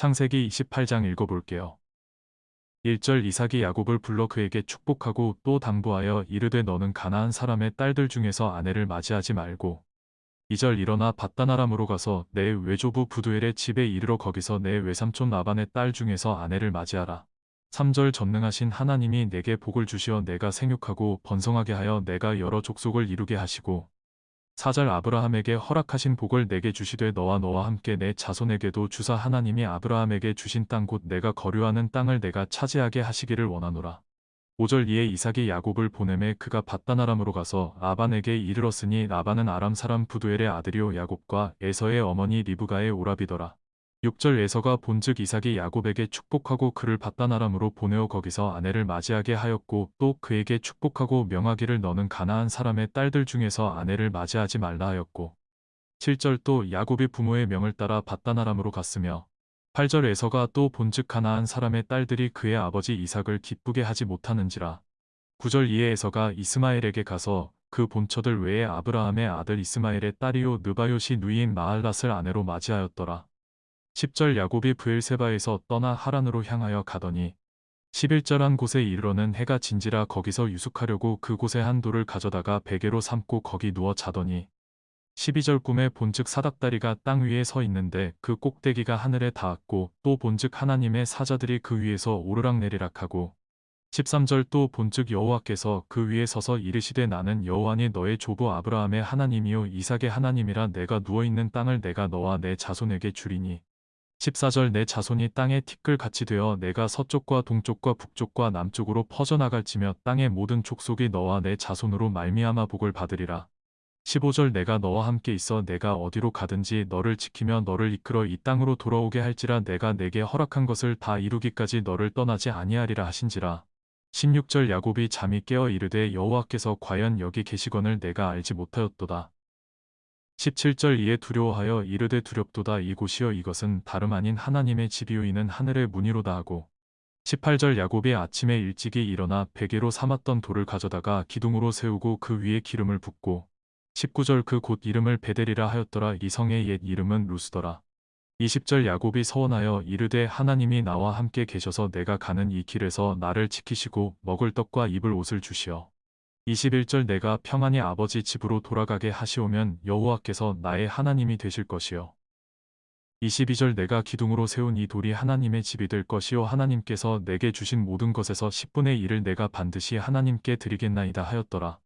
창세기 28장 읽어볼게요. 1절 이삭이 야곱을 불러 그에게 축복하고 또 당부하여 이르되 너는 가나안 사람의 딸들 중에서 아내를 맞이하지 말고 2절 일어나 바다나람으로 가서 내 외조부 부두엘의 집에 이르러 거기서 내 외삼촌 나반의 딸 중에서 아내를 맞이하라. 3절 전능하신 하나님이 내게 복을 주시어 내가 생육하고 번성하게 하여 내가 여러 족속을 이루게 하시고 4절 아브라함에게 허락하신 복을 내게 주시되 너와 너와 함께 내 자손에게도 주사 하나님이 아브라함에게 주신 땅 곧 내가 거류하는 땅을 내가 차지하게 하시기를 원하노라. 5절 이에 이삭이 야곱을 보내매 그가 바다나람으로 가서 라반에게 이르렀으니 라반은 아람 사람 부두엘의 아들이요 야곱과 에서의 어머니 리브가의 오라비더라. 6절 에서가 본즉 이삭이 야곱에게 축복하고 그를 바다나람으로 보내어 거기서 아내를 맞이하게 하였고 또 그에게 축복하고 명하기를 너는 가나안 사람의 딸들 중에서 아내를 맞이하지 말라 하였고 7절 또 야곱이 부모의 명을 따라 바다나람으로 갔으며 8절 에서가 또 본즉 가나안 사람의 딸들이 그의 아버지 이삭을 기쁘게 하지 못하는지라 9절 이에 에서가 이스마엘에게 가서 그 본처들 외에 아브라함의 아들 이스마엘의 딸이요 느바요시 누이인 마할랏을 아내로 맞이하였더라. 10절 야곱이 브엘세바에서 떠나 하란으로 향하여 가더니 11절 한 곳에 이르러는 해가 진지라 거기서 유숙하려고 그곳에 한 돌을 가져다가 베개로 삼고 거기 누워 자더니 12절 꿈에 본즉 사닥다리가 땅 위에 서 있는데 그 꼭대기가 하늘에 닿았고 또 본즉 하나님의 사자들이 그 위에서 오르락내리락 하고 13절 또 본즉 여호와께서 그 위에 서서 이르시되 나는 여호와니 너의 조부 아브라함의 하나님이요 이삭의 하나님이라 내가 누워있는 땅을 내가 너와 내 자손에게 주리니 14절 내 자손이 땅에 티끌같이 되어 내가 서쪽과 동쪽과 북쪽과 남쪽으로 퍼져나갈지며 땅의 모든 족속이 너와 내 자손으로 말미암아 복을 받으리라. 15절 내가 너와 함께 있어 내가 어디로 가든지 너를 지키며 너를 이끌어 이 땅으로 돌아오게 할지라 내가 내게 허락한 것을 다 이루기까지 너를 떠나지 아니하리라 하신지라. 16절 야곱이 잠이 깨어 이르되 여호와께서 과연 여기 계시건을 내가 알지 못하였도다. 17절 이에 두려워하여 이르되 두렵도다. 이곳이여 이것은 다름 아닌 하나님의 집이요 이는 하늘의 문이로다 하고 18절 야곱이 아침에 일찍이 일어나 베개로 삼았던 돌을 가져다가 기둥으로 세우고 그 위에 기름을 붓고 19절 그 곳 이름을 베델이라 하였더라. 이 성의 옛 이름은 루스더라. 20절 야곱이 서원하여 이르되 하나님이 나와 함께 계셔서 내가 가는 이 길에서 나를 지키시고 먹을 떡과 입을 옷을 주시어 21절 내가 평안히 아버지 집으로 돌아가게 하시오면 여호와께서 나의 하나님이 되실 것이요. 22절 내가 기둥으로 세운 이 돌이 하나님의 집이 될 것이요 하나님께서 내게 주신 모든 것에서 10분의 1을 내가 반드시 하나님께 드리겠나이다 하였더라.